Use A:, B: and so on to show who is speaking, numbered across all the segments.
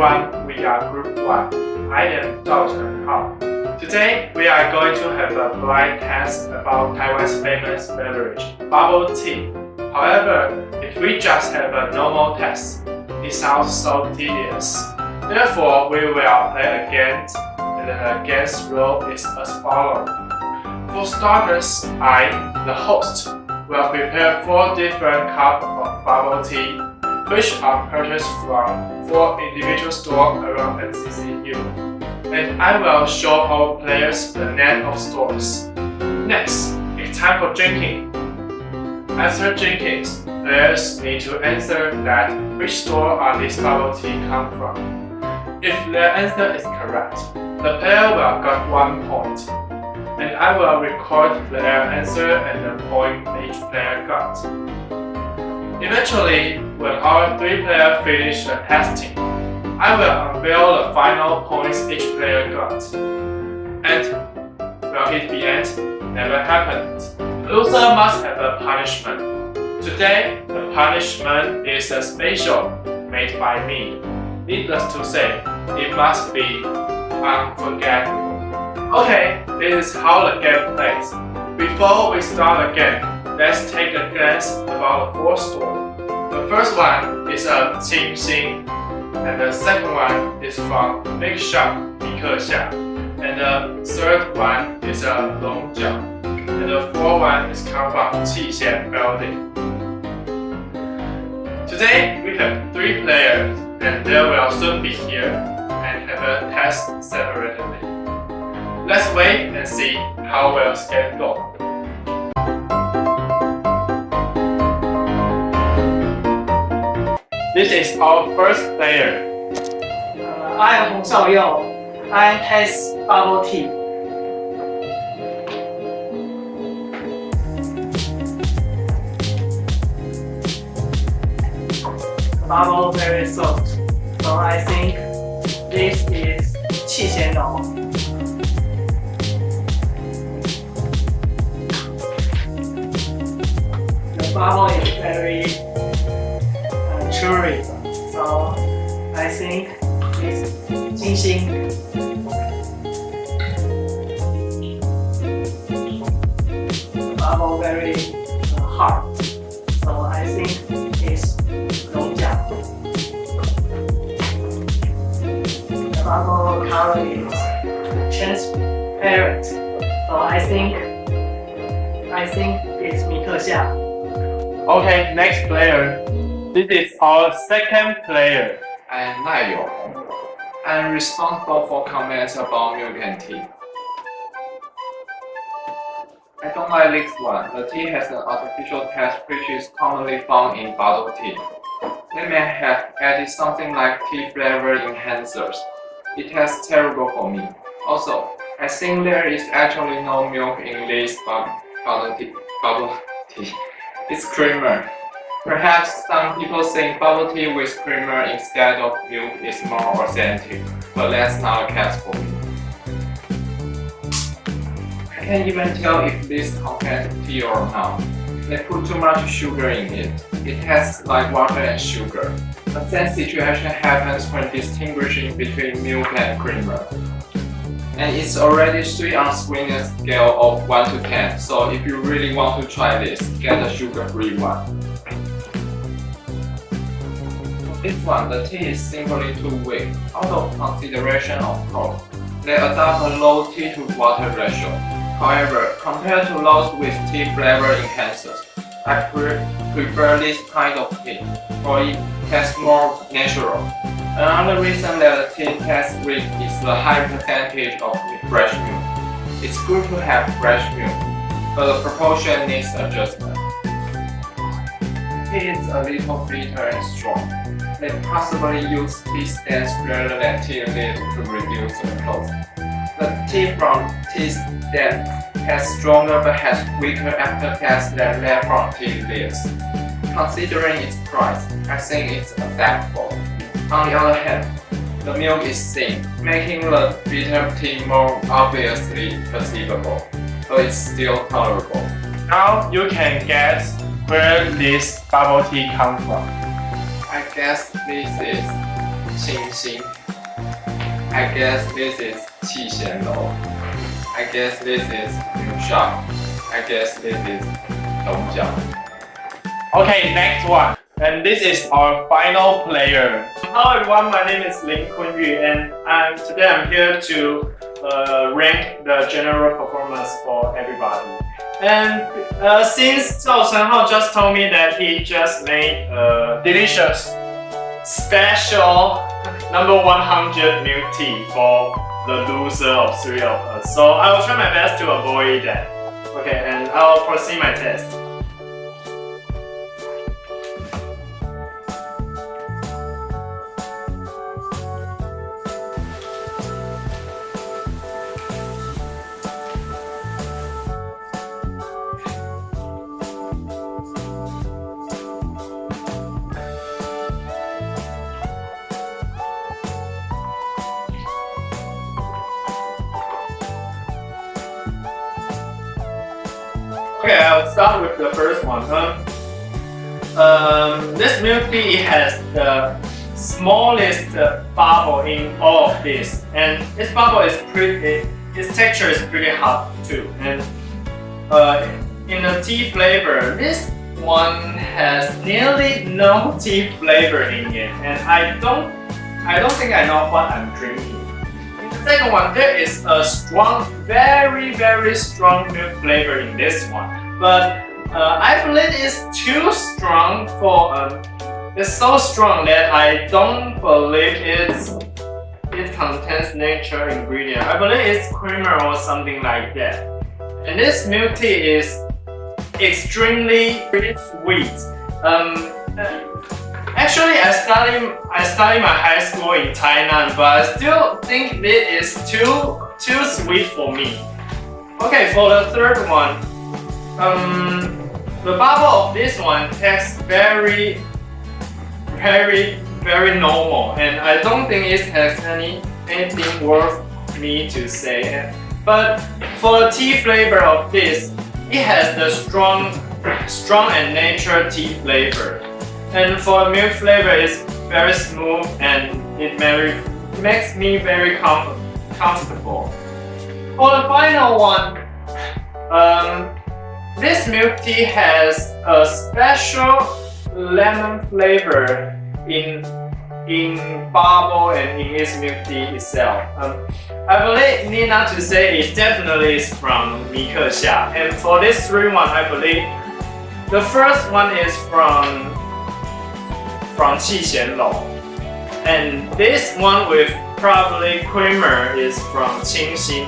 A: everyone, we are Group 1. I am Dr. Hao. Today, we are going to have a blind test about Taiwan's famous beverage, bubble tea. However, if we just have a normal test, it sounds so tedious. Therefore, we will play against, and the against rule is as follows. For starters, I, the host, will prepare four different cups of bubble tea which are purchased from four individual stores around NCCU. And I will show our players the name of stores. Next, it's time for drinking. After drinking, players need to answer that which store are these bubble tea come from. If their answer is correct, the player will get one point. And I will record their answer and the point each player got. Eventually, when our three players finish the testing, I will unveil the final points each player got. And will it be end? Never happened. Loser must have a punishment. Today, the punishment is a special made by me. Needless to say, it must be unforgettable. Okay, this is how the game plays. Before we start the game, let's take a glance about the four stores. The first one is a Qingxin, and the second one is from Big Shop Mikexia, and the third one is a Long Longjiao, and the fourth one is come from Qixian Building. Today we have three players, and they will soon be here and have a test separately. Let's wait and see how well it's going go. This is our first player.
B: Uh, I am Hong Xiaoyou. I taste bubble tea. Bubble very soft. So I think this is Qi Xian. The bubble is very tourism. So I think it's Jinxing. The bubble very uh, hard. So I think it's Longjia. The bubble color is transparent. So I think I think it's Mikexia.
A: Okay, next player. This is our second player.
C: I'm Lai Yong. I'm responsible for comments about milk and tea. I don't like this one. The tea has an artificial taste which is commonly found in bottled tea. They may have added something like tea flavor enhancers. It tastes terrible for me. Also, I think there is actually no milk in this bubble tea. Bubble tea. It's creamer. Perhaps some people think bubble tea with creamer instead of milk is more authentic, but that's not case for me. I can't even tell if this contains tea or not. They put too much sugar in it. It tastes like water and sugar. The same situation happens when distinguishing between milk and creamer. And it's already 3 on sweetness scale of 1 to 10, so if you really want to try this, get a sugar-free one. This one, the tea is simply too weak. Out of consideration of cost, they adopt a low tea to water ratio. However, compared to those with tea flavor enhancers, I pre prefer this kind of tea, for it tastes more natural. Another reason that the tea tastes weak is the high percentage of fresh milk. It's good to have fresh milk, but the proportion needs adjustment. Tea is a little bitter and strong they possibly use tea leaves to reduce the cost. The tea from tea stems has stronger but has weaker aftertaste than that from tea leaves. Considering its price, I think it's acceptable. On the other hand, the milk is thin, making the bitter tea more obviously perceivable, but it's still tolerable.
A: Now you can guess where this bubble tea comes from.
C: I guess this is Qingxin. I guess this is Qixianlou. I guess this is Shop. I guess this is Longjiao.
D: Okay, next one. And this is our final player. Hello everyone, my name is Lin Kunyu and I'm, today I'm here to uh, rank the general performance for everybody. And uh, since Zhao Chenhao just told me that he just made a delicious special number 100 milk tea for the loser of three of us. So I will try my best to avoid that. Okay, and I'll proceed my test. Okay, I'll start with the first one. Huh? um, this milk tea has the smallest uh, bubble in all of this, and its bubble is pretty. Its texture is pretty hot too, and uh, in the tea flavor, this one has nearly no tea flavor in it, and I don't, I don't think I know what I'm drinking. Second one, there is a strong, very, very strong milk flavor in this one. But uh, I believe it's too strong for, um, it's so strong that I don't believe it's, it contains natural ingredient. I believe it's creamer or something like that. And this milk tea is extremely sweet. Um, Actually, I studied I study my high school in Tainan, but I still think it is too too sweet for me. Okay, for the third one, um, the bubble of this one tastes very, very, very normal, and I don't think it has any anything worth me to say. But for the tea flavor of this, it has the strong, strong and natural tea flavor. And for milk flavor, it's very smooth and it very, makes me very com comfortable. For the final one, um, this milk tea has a special lemon flavor in in bubble and in its milk tea itself. Um, I believe need not to say it definitely is from Mikexia. And for this three one, I believe the first one is from from Qixianlou. And this one with probably creamer is from Qingxin.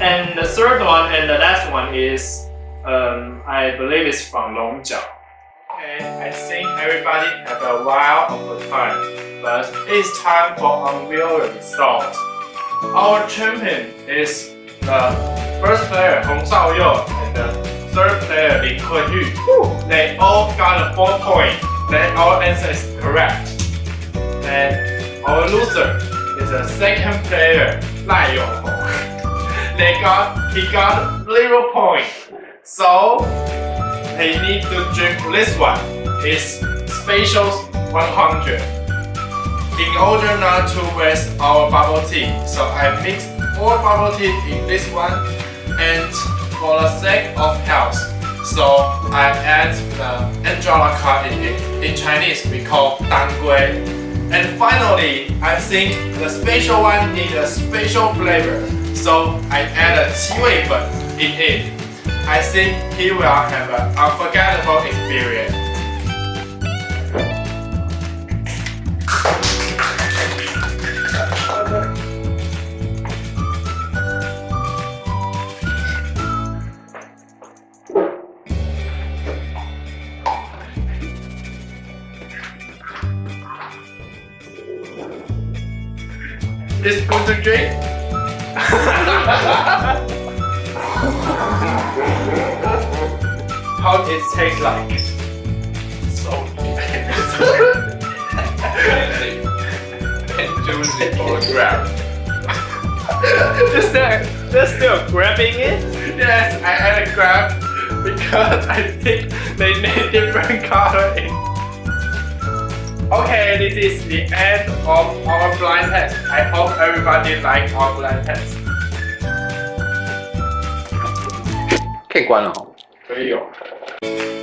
D: And the third one and the last one is, um, I believe it's from Longjiao. Okay, I think everybody have a while of a time, but it's time for unveil the result. Our champion is the first player Hong Shaoyou and the third player Lin Kunyu. They all got a 4 point then our answer is correct. And our loser is the second player, Lai Yonghong. they got, he got zero point. So, they need to drink this one. It's Special 100. In order not to waste our bubble tea, so I mixed four bubble tea in this one. And for the sake of health, so I add the Angelica in it. In Chinese, we call Danggui. And finally, I think the special one needs a special flavor. So I add a Qi in it. I think he will have an unforgettable experience. This to drink? How it tastes like? So and juicy for a grab. Is there, there's still grabbing it? Yes, I had a grab because I think they need different color in
A: Okay, this is the end of our everybody like our blind test.
C: 可以关了哈。
A: 可以哦。